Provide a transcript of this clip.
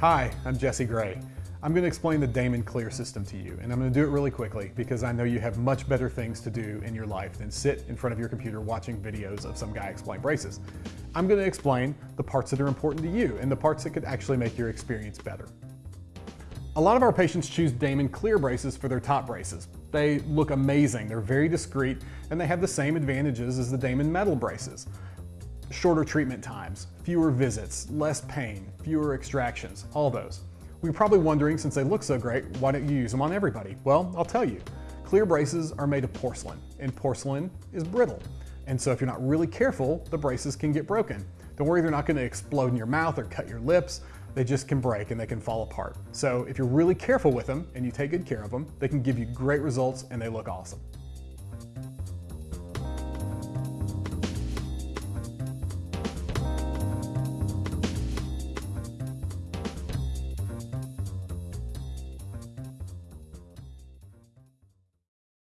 Hi, I'm Jesse Gray. I'm going to explain the Damon Clear system to you, and I'm going to do it really quickly because I know you have much better things to do in your life than sit in front of your computer watching videos of some guy explain braces. I'm going to explain the parts that are important to you and the parts that could actually make your experience better. A lot of our patients choose Damon Clear braces for their top braces. They look amazing, they're very discreet, and they have the same advantages as the Damon Metal braces shorter treatment times, fewer visits, less pain, fewer extractions, all those. We're probably wondering, since they look so great, why don't you use them on everybody? Well, I'll tell you. Clear braces are made of porcelain, and porcelain is brittle. And so if you're not really careful, the braces can get broken. Don't worry, they're not gonna explode in your mouth or cut your lips. They just can break and they can fall apart. So if you're really careful with them and you take good care of them, they can give you great results and they look awesome.